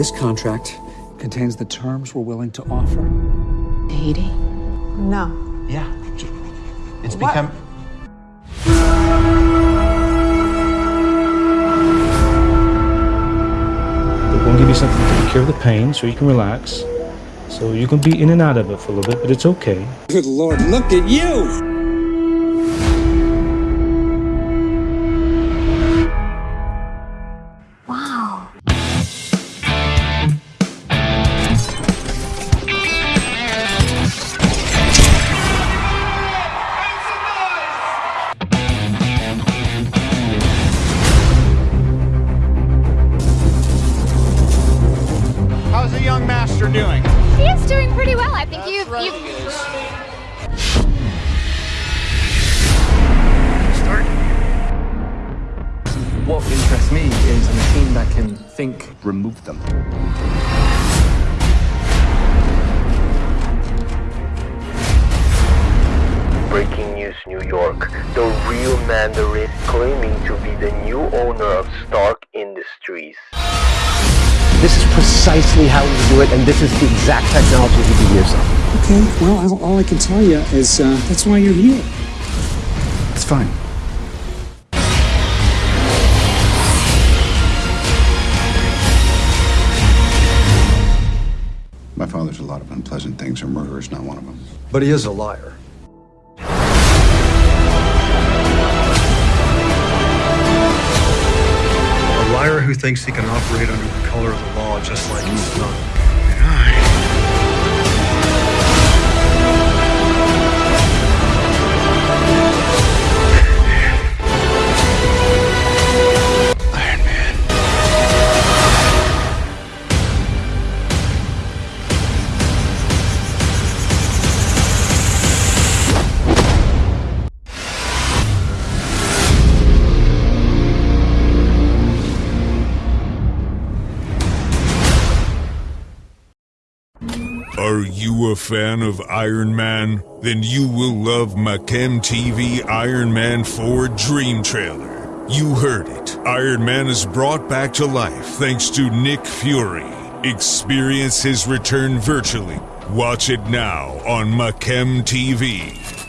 This contract contains the terms we're willing to offer. Haiti? No. Yeah. It's What? become. We're going to give you something to cure the pain so you can relax. So you can be in and out of it for a little bit, but it's okay. Good Lord, look at you! I think you've, right, you've he. Start. What interests me is a machine that can think. Remove them. Breaking news New York. The real Mandarin claiming to be the new owner of Stark Industries. This is precisely how we do it, and this is the exact technology we've been using. Okay, well, all, all I can tell you is uh, that's why you're here. It's fine. My father's a lot of unpleasant things, and murder is not one of them. But he is a liar. Who thinks he can operate under the color of the law just like he's done. Are you a fan of Iron Man? Then you will love Machem TV Iron Man 4 Dream Trailer. You heard it. Iron Man is brought back to life thanks to Nick Fury. Experience his return virtually. Watch it now on Machem TV.